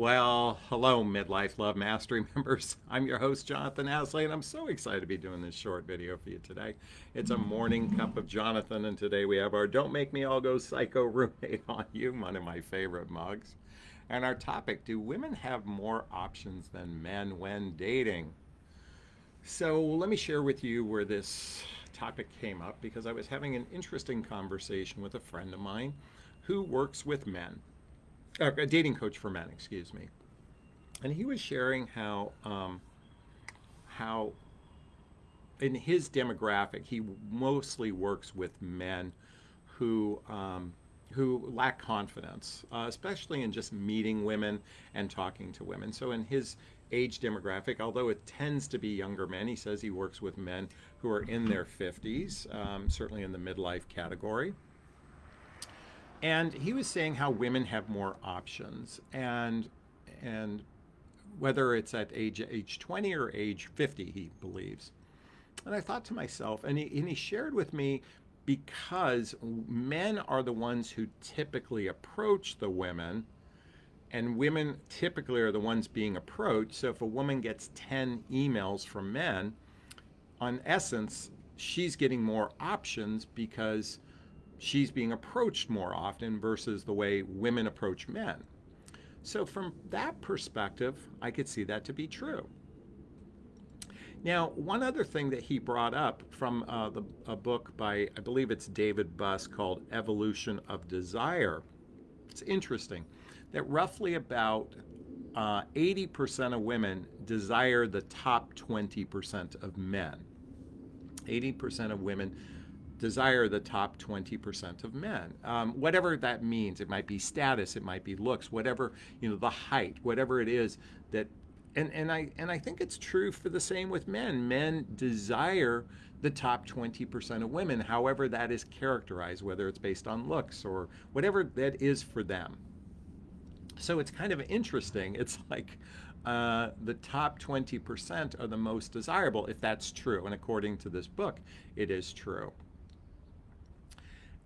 Well, hello, Midlife Love Mastery members. I'm your host, Jonathan Aslay, and I'm so excited to be doing this short video for you today. It's a morning cup of Jonathan, and today we have our Don't Make Me All Go Psycho roommate on you, one of my favorite mugs. And our topic, do women have more options than men when dating? So let me share with you where this topic came up because I was having an interesting conversation with a friend of mine who works with men a dating coach for men, excuse me. And he was sharing how um, how in his demographic he mostly works with men who um, who lack confidence, uh, especially in just meeting women and talking to women. So in his age demographic, although it tends to be younger men, he says he works with men who are in their 50s, um, certainly in the midlife category. And he was saying how women have more options and and whether it's at age age 20 or age 50, he believes. And I thought to myself, and he, and he shared with me because men are the ones who typically approach the women and women typically are the ones being approached. So if a woman gets 10 emails from men, on essence, she's getting more options because she's being approached more often versus the way women approach men. So from that perspective, I could see that to be true. Now, one other thing that he brought up from uh, the, a book by, I believe it's David Buss called Evolution of Desire. It's interesting that roughly about 80% uh, of women desire the top 20% of men. 80% of women desire the top 20% of men. Um, whatever that means, it might be status, it might be looks, whatever, you know, the height, whatever it is that, and, and, I, and I think it's true for the same with men. Men desire the top 20% of women, however that is characterized, whether it's based on looks or whatever that is for them. So it's kind of interesting. It's like uh, the top 20% are the most desirable, if that's true. And according to this book, it is true.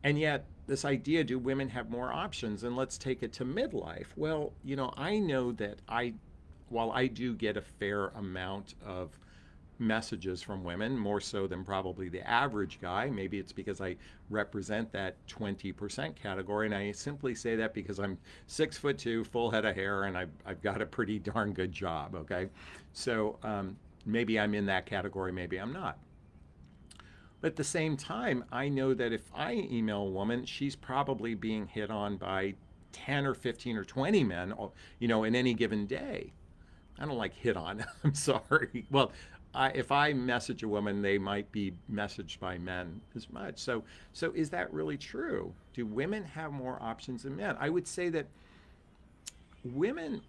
And yet, this idea do women have more options? And let's take it to midlife. Well, you know, I know that I, while I do get a fair amount of messages from women, more so than probably the average guy. Maybe it's because I represent that 20% category. And I simply say that because I'm six foot two, full head of hair, and I've, I've got a pretty darn good job, okay? So um, maybe I'm in that category, maybe I'm not. But at the same time, I know that if I email a woman, she's probably being hit on by 10 or 15 or 20 men, uh, you know, in any given day. I don't like hit on, I'm sorry. Well, I, if I message a woman, they might be messaged by men as much. So, so is that really true? Do women have more options than men? I would say that women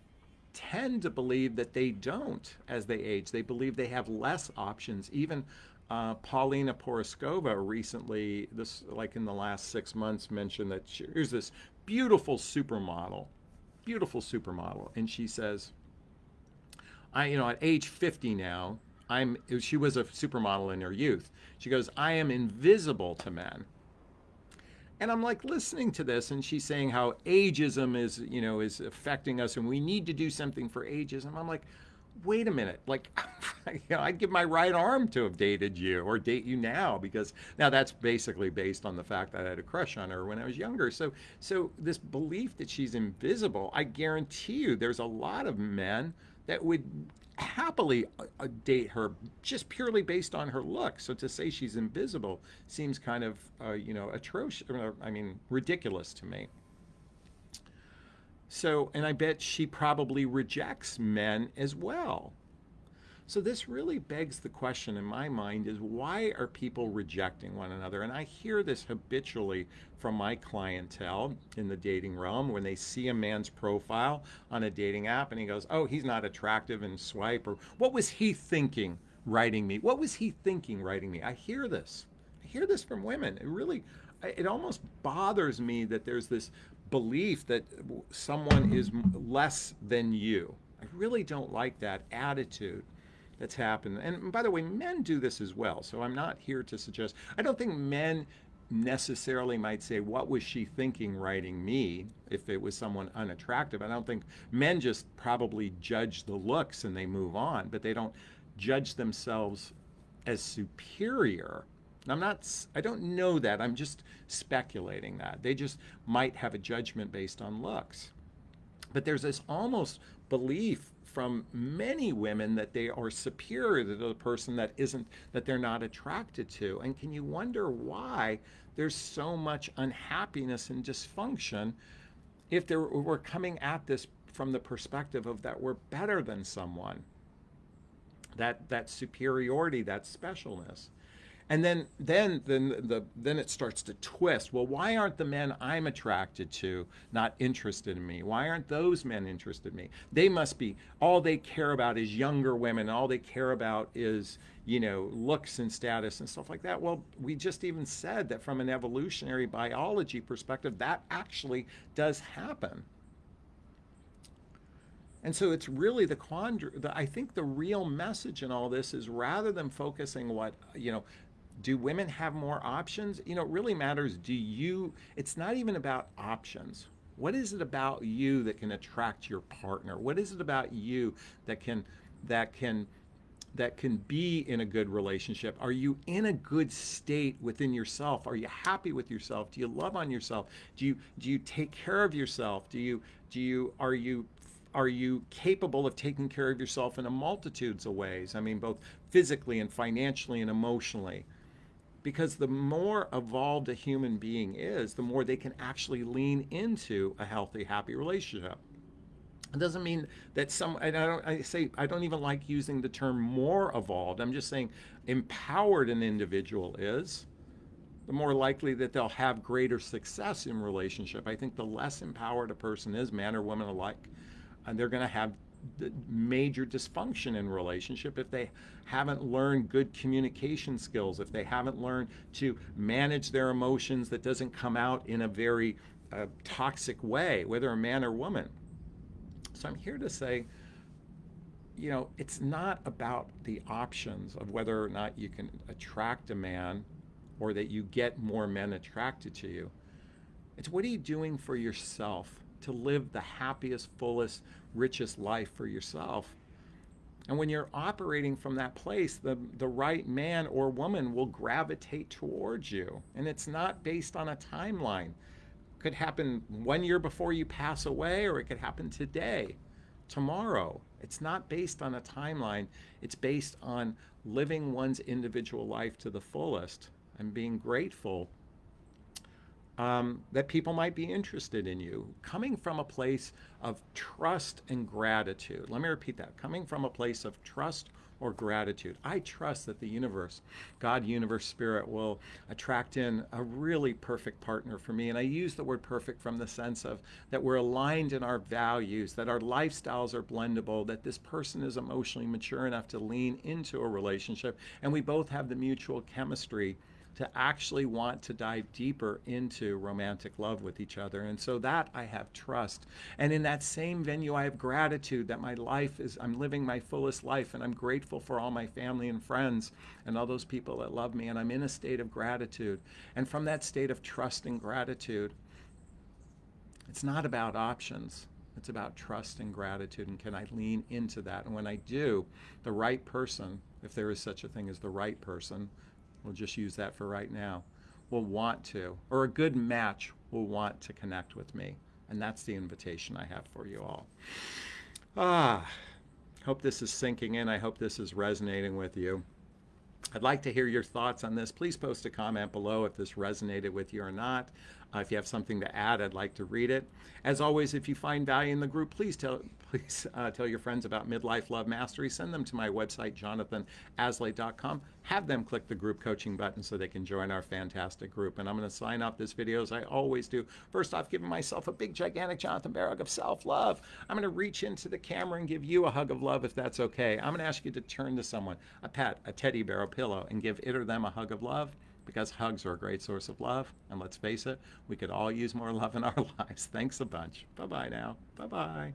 tend to believe that they don't as they age. They believe they have less options, even uh, Paulina Porizkova recently, this like in the last six months, mentioned that she, here's this beautiful supermodel, beautiful supermodel, and she says, "I, you know, at age 50 now, I'm." She was a supermodel in her youth. She goes, "I am invisible to men." And I'm like listening to this, and she's saying how ageism is, you know, is affecting us, and we need to do something for ageism. I'm like, wait a minute, like, you know, I'd give my right arm to have dated you or date you now because now that's basically based on the fact that I had a crush on her when I was younger. So, so this belief that she's invisible, I guarantee you, there's a lot of men that would happily uh, uh date her just purely based on her look. So to say she's invisible seems kind of, uh, you know, atrocious. I mean, ridiculous to me. So, and I bet she probably rejects men as well. So this really begs the question in my mind is why are people rejecting one another? And I hear this habitually from my clientele in the dating realm when they see a man's profile on a dating app and he goes, oh, he's not attractive and swipe or what was he thinking writing me? What was he thinking writing me? I hear this. I hear this from women. It really, it almost bothers me that there's this belief that someone is less than you. I really don't like that attitude that's happened. And by the way, men do this as well. So I'm not here to suggest, I don't think men necessarily might say, what was she thinking writing me if it was someone unattractive? I don't think men just probably judge the looks and they move on, but they don't judge themselves as superior. I'm not, I don't know that. I'm just speculating that. They just might have a judgment based on looks. But there's this almost belief from many women that they are superior to the person that isn't that they're not attracted to and can you wonder why there's so much unhappiness and dysfunction if there, we're coming at this from the perspective of that we're better than someone that that superiority that specialness and then then then the then it starts to twist. Well why aren't the men i'm attracted to not interested in me? Why aren't those men interested in me? They must be all they care about is younger women. All they care about is you know looks and status and stuff like that. Well we just even said that from an evolutionary biology perspective that actually does happen. And so it's really the quandary. I think the real message in all this is rather than focusing what you know do women have more options? You know, it really matters. Do you, it's not even about options. What is it about you that can attract your partner? What is it about you that can, that can, that can be in a good relationship? Are you in a good state within yourself? Are you happy with yourself? Do you love on yourself? Do you do you take care of yourself? Do you do you are you are you capable of taking care of yourself in a multitudes of ways? I mean, both physically and financially and emotionally because the more evolved a human being is, the more they can actually lean into a healthy, happy relationship. It doesn't mean that some, I don't, I say, I don't even like using the term more evolved. I'm just saying empowered an individual is, the more likely that they'll have greater success in relationship. I think the less empowered a person is, man or woman alike, and they're going to have major dysfunction in relationship if they haven't learned good communication skills, if they haven't learned to manage their emotions that doesn't come out in a very uh, toxic way, whether a man or woman. So I'm here to say, you know, it's not about the options of whether or not you can attract a man or that you get more men attracted to you. It's what are you doing for yourself to live the happiest, fullest, richest life for yourself. And when you're operating from that place, the, the right man or woman will gravitate towards you. And it's not based on a timeline. It could happen one year before you pass away, or it could happen today, tomorrow. It's not based on a timeline. It's based on living one's individual life to the fullest and being grateful um, that people might be interested in you. Coming from a place of trust and gratitude. Let me repeat that. Coming from a place of trust or gratitude. I trust that the universe, God, universe, spirit will attract in a really perfect partner for me. And I use the word perfect from the sense of that we're aligned in our values, that our lifestyles are blendable, that this person is emotionally mature enough to lean into a relationship, and we both have the mutual chemistry to actually want to dive deeper into romantic love with each other. And so that I have trust. And in that same venue, I have gratitude that my life is, I'm living my fullest life and I'm grateful for all my family and friends and all those people that love me. And I'm in a state of gratitude. And from that state of trust and gratitude, it's not about options. It's about trust and gratitude. And can I lean into that? And when I do, the right person, if there is such a thing as the right person, we'll just use that for right now, will want to, or a good match will want to connect with me. And that's the invitation I have for you all. Ah, hope this is sinking in. I hope this is resonating with you. I'd like to hear your thoughts on this. Please post a comment below if this resonated with you or not. Uh, if you have something to add, I'd like to read it. As always, if you find value in the group, please tell please uh, tell your friends about Midlife Love Mastery. Send them to my website, jonathanaslay.com. Have them click the group coaching button so they can join our fantastic group. And I'm going to sign off this video as I always do. First off, giving myself a big, gigantic Jonathan Barrow of self-love. I'm going to reach into the camera and give you a hug of love if that's okay. I'm going to ask you to turn to someone, a pet, a teddy bear, a pillow, and give it or them a hug of love because hugs are a great source of love. And let's face it, we could all use more love in our lives. Thanks a bunch. Bye bye now. Bye bye.